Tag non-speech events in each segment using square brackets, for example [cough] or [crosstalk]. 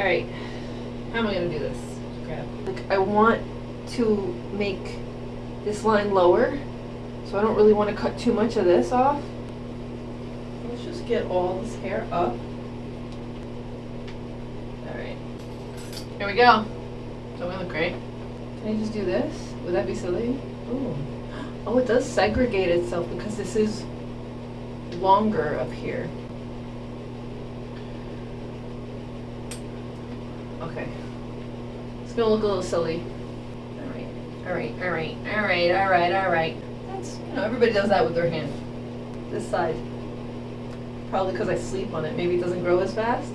Alright. How am I gonna do this? Like I want to make this line lower, so I don't really want to cut too much of this off. Let's just get all this hair up. Alright. Here we go. Don't we look great? Can I just do this? Would that be silly? Ooh. Oh, it does segregate itself because this is longer up here. Okay. It's gonna look a little silly. Alright, alright, alright, alright, alright, alright. That's, you know, everybody does that with their hand. This side. Probably because I sleep on it. Maybe it doesn't grow as fast.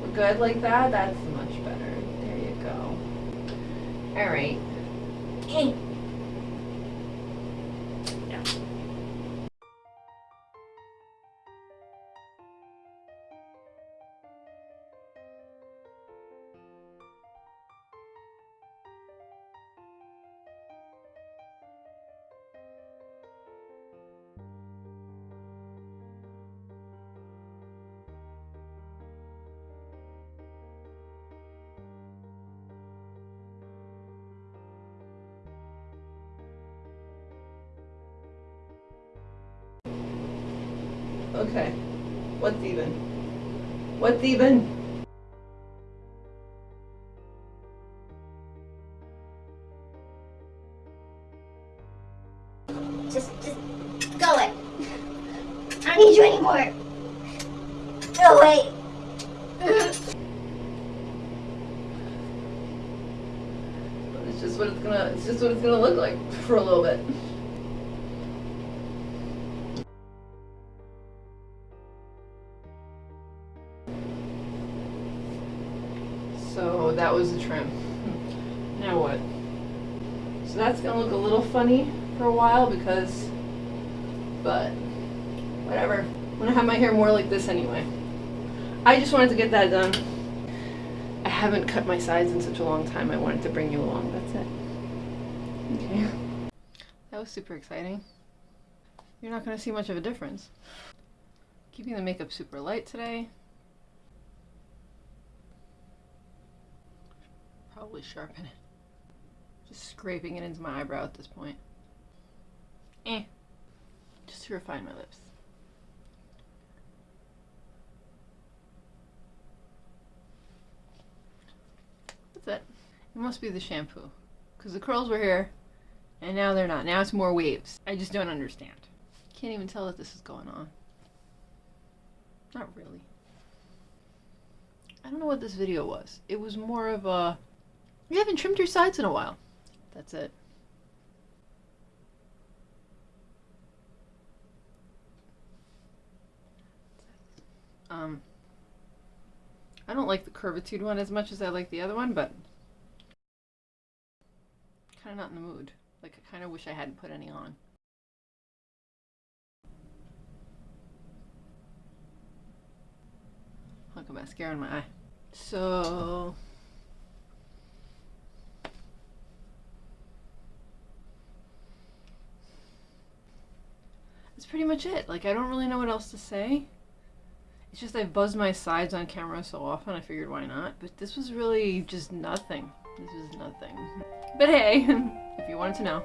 We're good like that? That's much better. There you go. Alright. Okay. What's even? What's even? Just, just go away. I don't need you anymore. Go away. It's just what it's gonna it's just what it's gonna look like for a little bit. So that was the trim. Now what? So that's gonna look a little funny for a while because but whatever. I'm gonna have my hair more like this anyway. I just wanted to get that done. I haven't cut my sides in such a long time. I wanted to bring you along. That's it. Okay. That was super exciting. You're not going to see much of a difference. Keeping the makeup super light today. Probably sharpen it. Just scraping it into my eyebrow at this point. Eh. Just to refine my lips. That's it. It must be the shampoo. Because the curls were here, and now they're not. Now it's more waves. I just don't understand. Can't even tell that this is going on. Not really. I don't know what this video was. It was more of a... You haven't trimmed your sides in a while. That's it. Um... I don't like the curvitude one as much as I like the other one, but kind of not in the mood. Like, I kind of wish I hadn't put any on. Hunk of mascara in my eye. So... Pretty much it. Like, I don't really know what else to say. It's just I've buzzed my sides on camera so often, I figured why not. But this was really just nothing. This was nothing. But hey, [laughs] if you wanted to know.